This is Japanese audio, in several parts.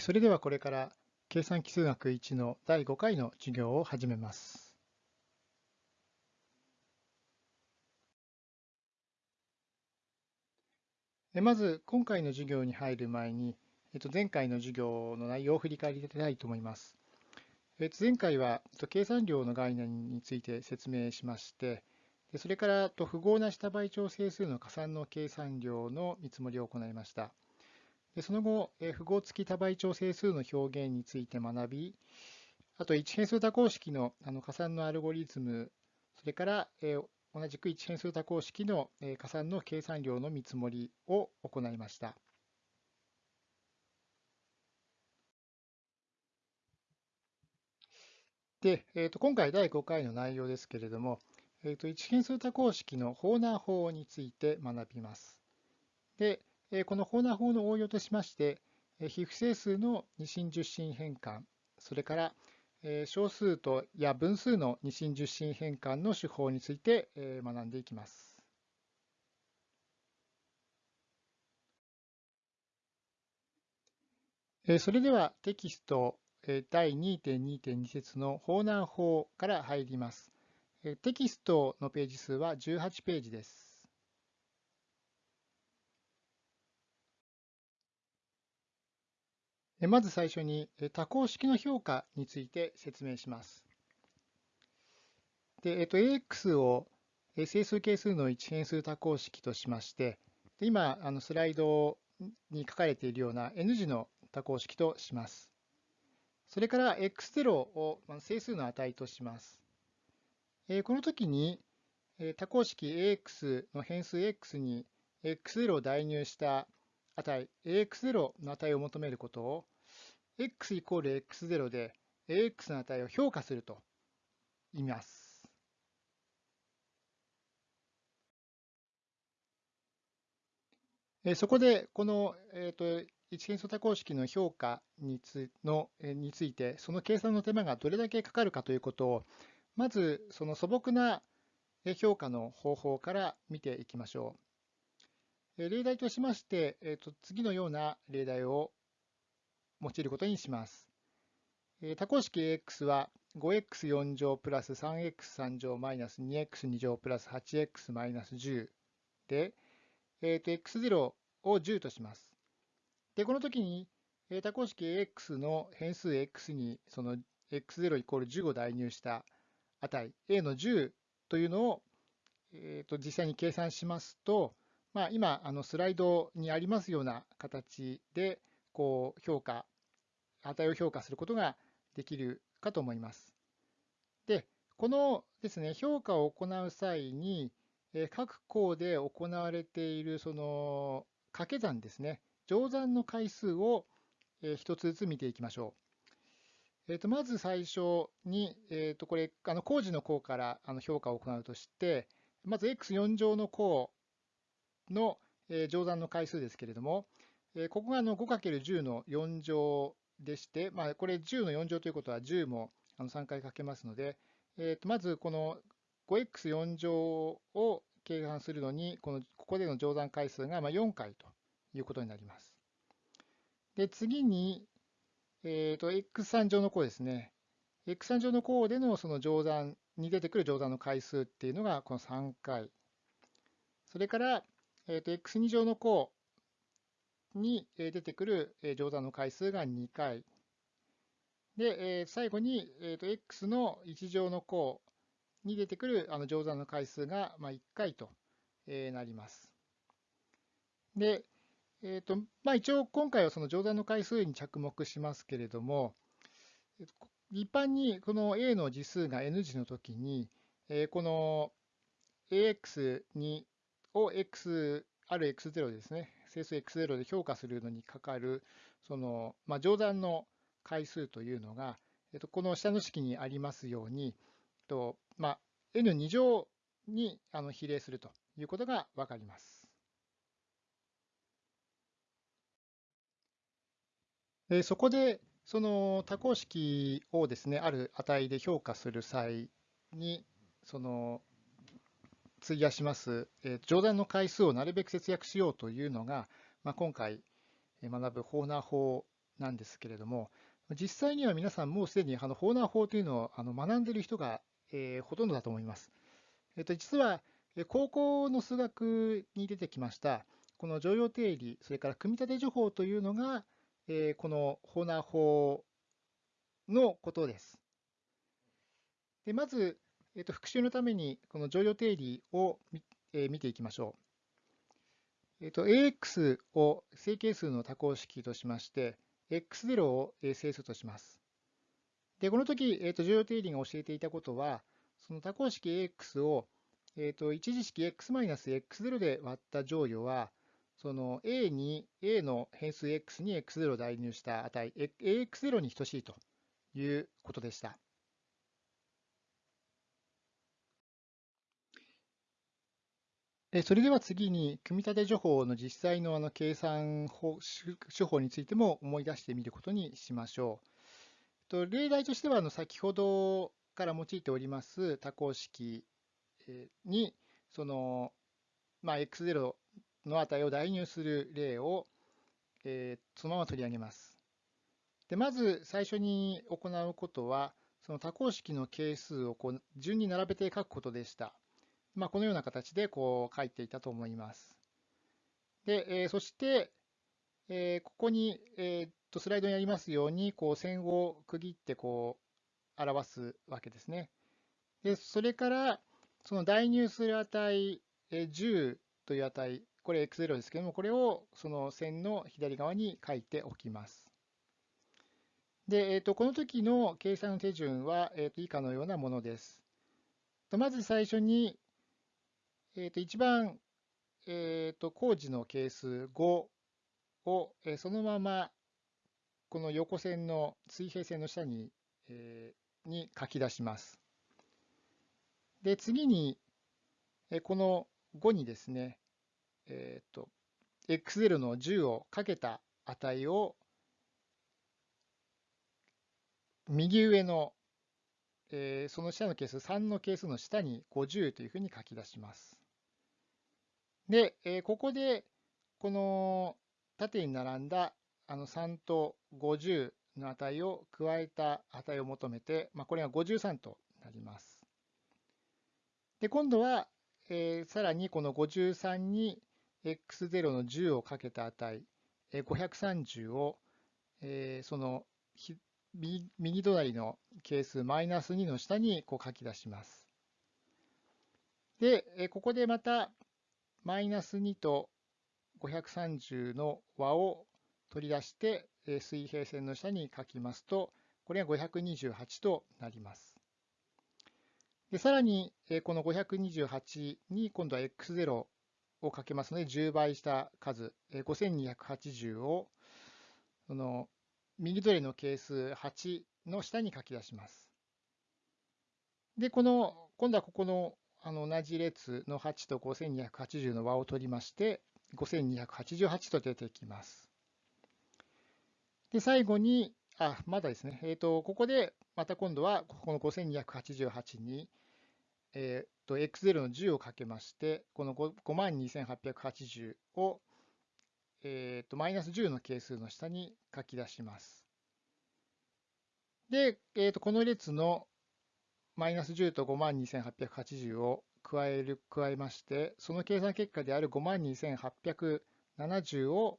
それではこれから計算基数学1の第5回の授業を始めます。まず今回の授業に入る前に前回の授業の内容を振り返りたいと思います。前回は計算量の概念について説明しましてそれから符号な下倍長整数の加算の計算量の見積もりを行いました。その後、符号付き多倍調整数の表現について学び、あと1変数多項式の加算のアルゴリズム、それから同じく1変数多項式の加算の計算量の見積もりを行いました。で、えー、と今回第5回の内容ですけれども、えー、と1変数多項式のホーナー法について学びます。で、このホーナー法の応用としまして、非不整数の二進十進変換、それから小数とや分数の二進十進変換の手法について学んでいきます。それではテキスト第2.2.2節のホーナー法から入ります。テキストのページ数は18ページです。まず最初に多項式の評価について説明します。で、えっと、AX を整数係数の一変数多項式としまして、で今あのスライドに書かれているような N 字の多項式とします。それから X0 を整数の値とします。この時に多項式 AX の変数 X に X0 を代入した値 AX0 の値を求めることを x イコール x0 で AX の値を評価すると言います。そこでこの、えーと、一変数多項式の評価につのについてその計算の手間がどれだけかかるかということをまずその素朴な評価の方法から見ていきましょう。例題としまして、えー、と次のような例題を用いることにします。多項式 AX は 5x4 乗プラス 3x3 乗マイナス 2x2 乗プラス 8x マイナス10で、えー、と x0 を10とします。で、この時に多項式 AX の変数 x にその x0 イコール10を代入した値 a の10というのを、えー、と実際に計算しますと、まあ、今、あのスライドにありますような形で、こう評価、値を評価することができるかと思います。で、このですね、評価を行う際に、各項で行われているその掛け算ですね、乗算の回数を一つずつ見ていきましょう。えー、とまず最初に、えー、とこれ、あの工事の項からあの評価を行うとして、まず x4 乗の項の乗算の回数ですけれども、ここが 5×10 の4乗でして、まあ、これ10の4乗ということは10も3回かけますので、えとまずこの 5x4 乗を計算するのに、このここでの乗算回数が4回ということになります。で次に、えー、と x3 乗の項ですね。x3 乗の項でのその乗算に出てくる乗算の回数っていうのがこの3回。それから、えー、と x2 乗の項に出てくる乗算の回数が2回。で、最後に、えー、と x の1乗の項に出てくるあの乗算の回数が1回となります。で、えーとまあ、一応今回はその乗算の回数に着目しますけれども、一般にこの a の次数が n 次の時に、この ax にを x ある x0 ですね、整数 x0 で評価するのにかかる、その、まあ、乗算の回数というのが、えっと、この下の式にありますように、えっとまあ、n2 乗にあの比例するということがわかります。えそこで、その多項式をですね、ある値で評価する際に、その費やします、え乗算の回数をなるべく節約しようというのが、まあ、今回学ぶホーナー法なんですけれども、実際には皆さんもうすでにあのホーナー法というのをあの学んでいる人が、えー、ほとんどだと思います。えっと、実は高校の数学に出てきましたこの常用定理、それから組み立て情報というのが、えー、このホーナー法のことです。でまず、えー、と復習のためにこの常用定理を見,、え、見ていきましょう。えー、と AX を正形数の多項式としまして、x0 を整数とします。で、この時、えー、と重要定理が教えていたことは、その多項式 AX を、えー、と一次式 x-x0 で割った乗与は、その A に A の変数 x に x0 を代入した値、AX0 に等しいということでした。それでは次に、組み立て情報の実際のあの計算手法についても思い出してみることにしましょう。と例題としては、あの先ほどから用いております多項式に、その、まあ、x0 の値を代入する例を、え、そのまま取り上げます。でまず最初に行うことは、その多項式の係数をこう順に並べて書くことでした。まあ、このような形でこう書いていたと思います。で、えー、そして、えー、ここに、えー、とスライドにありますように、こう線を区切ってこう表すわけですね。で、それから、その代入する値、えー、10という値、これ x0 ですけども、これをその線の左側に書いておきます。で、えー、とこの時の計算の手順は、えー、と以下のようなものです。まず最初に、えー、と一番、えー、と工事の係数5を、え、そのままこの横線の水平線の下に,、え、に書き出します。で、次に、え、この5にですね、えっ、ー、と、x0 の10をかけた値を右上の、えー、その下の係数3の係数の下に50というふうに書き出します。で、えー、ここで、この縦に並んだあの3と50の値を加えた値を求めて、まあ、これが53となります。で、今度は、えー、さらにこの53に x0 の10をかけた値、えー、530を、えー、その右隣の係数マイナス2の下にこう書き出します。で、ここでまたマイナス2と530の和を取り出して、水平線の下に書きますと、これが528となります。でさらに、この528に今度は x0 をかけますので、10倍した数、5280を、その右取りの係数8の下に書き出します。で、この、今度はここのあの同じ列の8と5280の和を取りまして、5288と出てきます。で、最後に、あ、まだですね。えっ、ー、と、ここで、また今度は、ここの5288に、えっ、ー、と、x0 の10をかけまして、この52880を、えっ、ー、と、マイナス10の係数の下に書き出します。で、えっ、と、この列のマイナス10と52,880を加える、加えまして、その計算結果である52,870を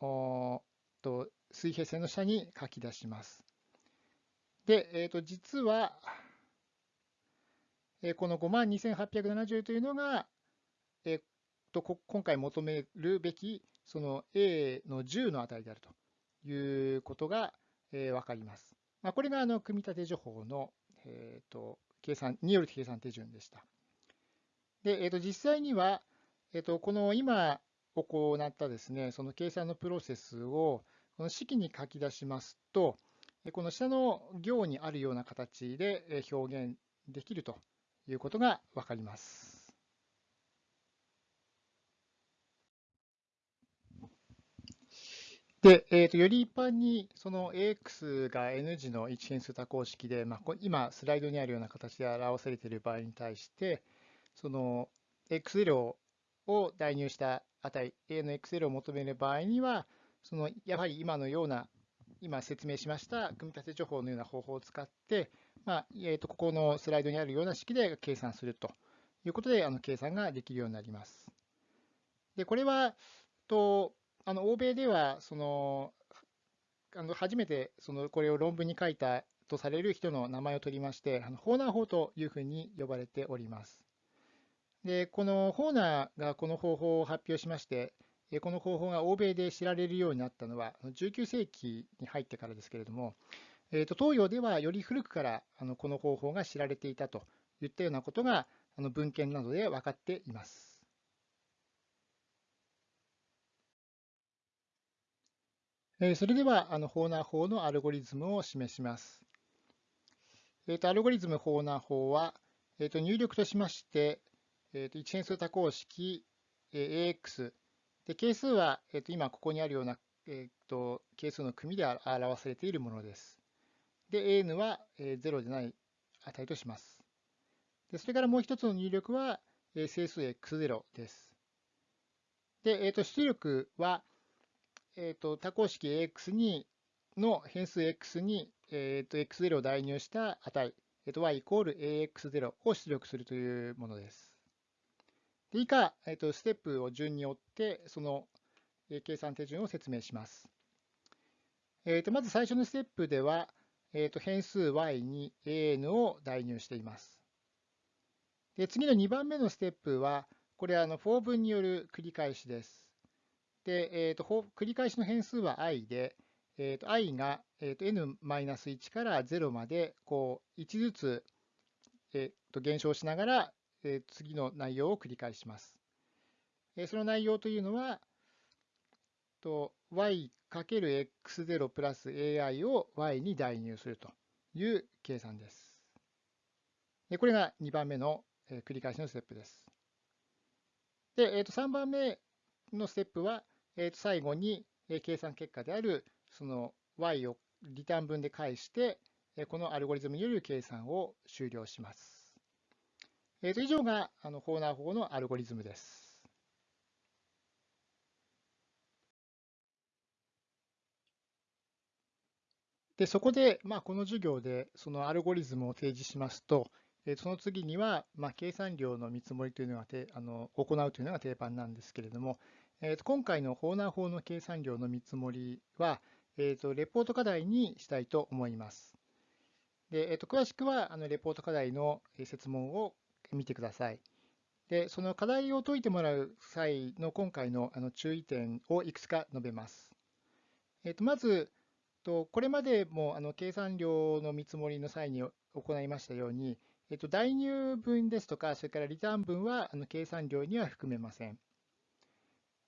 おと水平線の下に書き出します。で、えー、と実は、えこの52,870というのが、えー、と今回求めるべきその A の10の値であるということが、えー、分かります。まあ、これがあの組み立て情報のえーと、計算による計算手順でした。で、えーと、実際には、えーと、この今行ったですね、その計算のプロセスをこの式に書き出しますと、この下の行にあるような形で表現できるということが分かります。で、えーと、より一般にその AX が N 字の一変数多項式で、まあ、今スライドにあるような形で表されている場合に対して、その X0 を代入した値、A の X0 を求める場合には、そのやはり今のような今説明しました組み立て情報のような方法を使って、まあえー、とここのスライドにあるような式で計算するということで、あの計算ができるようになります。でこれはとあの欧米ではそのあの初めてそのこれを論文に書いたとされる人の名前を取りまして、あのホーナー法というふうに呼ばれております。でこのホーナーがこの方法を発表しまして、この方法が欧米で知られるようになったのは19世紀に入ってからですけれども、えー、と東洋ではより古くからあのこの方法が知られていたといったようなことがあの文献などで分かっています。それでは、あのホーナー法のアルゴリズムを示します。えー、とアルゴリズムホーナー法は、えー、と入力としまして、えー、と一変数多項式、え、AX で係数は、えー、と今ここにあるような、えー、と係数の組で表されているものです。で、AN は、え、0でない値とします。でそれからもう一つの入力は、え、整数 X0 です。で、えー、と出力は、えー、と多項式 AX にの変数 X に、えー、と X0 を代入した値、えー、と y イコール AX0 を出力するというものです。で以下、えー、とステップを順に追って、その計算手順を説明します。えー、とまず最初のステップでは、えー、と変数 y に an を代入しています。で次の2番目のステップは、これはあの for 分による繰り返しです。で、えーと、繰り返しの変数は i で、えーと、i が、えーと、n-1 から0までこう1ずつ、えーと、減少しながら、えー、次の内容を繰り返します。えー、その内容というのは、と y×x0 プラス ai を y に代入するという計算です。でこれが2番目の、えー、繰り返しのステップです。で、えー、と3番目のステップは、えー、と最後にえ計算結果であるその y をリターン分で返して、えこのアルゴリズムによる計算を終了します。えー、と以上があのホーナー法のアルゴリズムです。でそこで、まあ、この授業でそのアルゴリズムを提示しますと、えその次には、まあ、計算量の見積もりというのがあの行うというのが定番なんですけれども、えー、と今回のホーナー法の計算量の見積もりは、えー、とレポート課題にしたいと思います。でえー、と詳しくはあのレポート課題の説問を見てください。でその課題を解いてもらう際の今回のあの注意点をいくつか述べます。えー、とまず、とこれまでもあの計算量の見積もりの際に行いましたように、えっと、代入分ですとか、それからリターン分はあの計算量には含めません。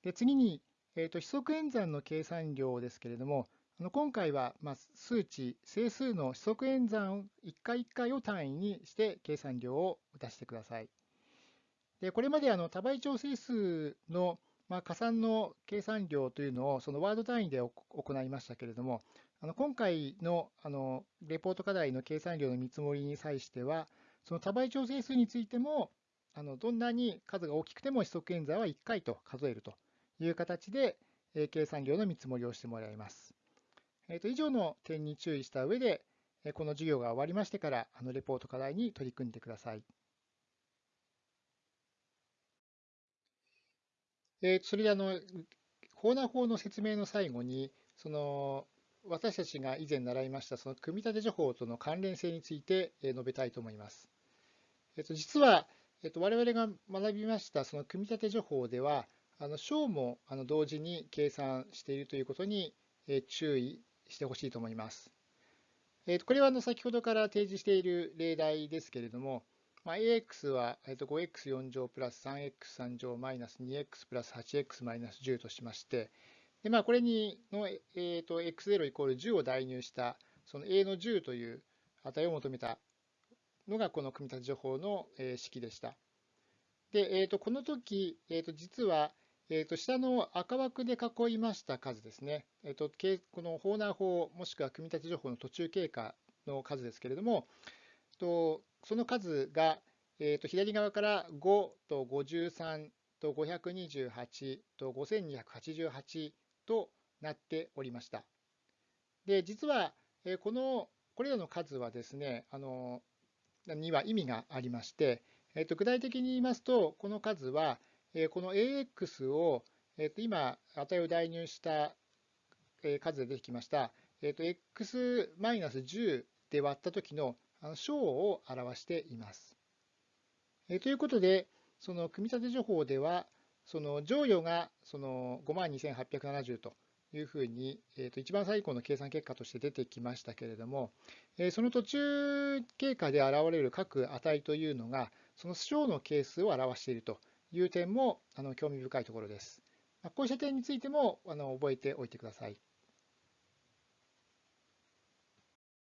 で次に、えー、と、規則演算の計算量ですけれども、あの今回は、ま、数値、整数の規則演算を1回1回を単位にして計算量を出してください。でこれまであの多倍調整数の、ま、加算の計算量というのをそのワード単位で行いましたけれども、あの今回のあのレポート課題の計算量の見積もりに際しては、その多倍調整数についても、あのどんなに数が大きくても指則演算は1回と数えるという形で、え計算量の見積もりをしてもらいます。えー、と以上の点に注意した上で、えこの授業が終わりましてから、あのレポート課題に取り組んでください。え、それであの、コーナー法の説明の最後に、その私たちが以前習いましたその組み立て情報との関連性について述べたいと思います。えっと、実は、えっと、我々が学びましたその組み立て情報では、あの小もあの同時に計算しているということに注意してほしいと思います。これはあの先ほどから提示している例題ですけれども、まあ、AX は 5x4 乗プラス 3x3 乗マイナス 2x プラス 8x マイナス10としまして、でまあ、これにの、えーと、x0 イコール10を代入したその a の10という値を求めたのがこの組み立て情報の式でした。で、えー、とこの時、えー、と実はえー、と下の赤枠で囲いました数ですね、えー、とこのホーナー法もしくは組み立て情報の途中経過の数ですけれども、とその数が、えー、と左側から5と53と528と5288となっておりました。で、実は、えこの、これらの数はですね、あの、には意味がありまして、えっと、具体的に言いますと、この数は、この AX を、えっと、今、値を代入した数で出てきました、えっと、X-10 で割った時の小を表しています。えということで、その組み立て情報では、その乗与がその52,870というふうに、えー、と一番最後の計算結果として出てきましたけれども、えー、その途中経過で現れる各値というのが、その小の係数を表しているという点もあの興味深いところです。こうした点についてもあの覚えておいてください。